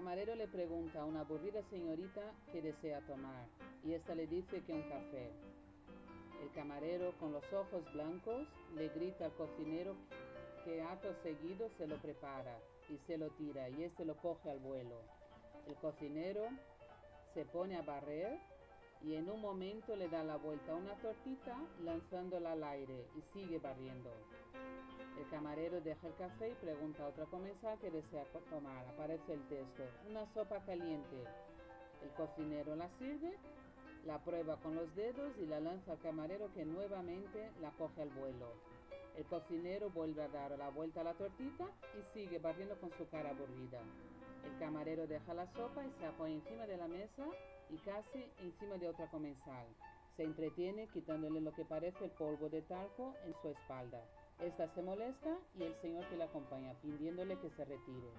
camarero le pregunta a una aburrida señorita qué desea tomar y ésta le dice que un café. El camarero, con los ojos blancos, le grita al cocinero que acto seguido se lo prepara y se lo tira y éste lo coge al vuelo. El cocinero se pone a barrer y en un momento le da la vuelta a una tortita lanzándola al aire y sigue barriendo. El camarero deja el café y pregunta a otra comensal que desea tomar. Aparece el texto. Una sopa caliente. El cocinero la sirve, la prueba con los dedos y la lanza al camarero que nuevamente la coge al vuelo. El cocinero vuelve a dar la vuelta a la tortita y sigue barriendo con su cara aburrida. El camarero deja la sopa y se apoya encima de la mesa y casi encima de otra comensal. Se entretiene quitándole lo que parece el polvo de talco en su espalda. Esta se molesta y el señor que la acompaña pidiéndole que se retire.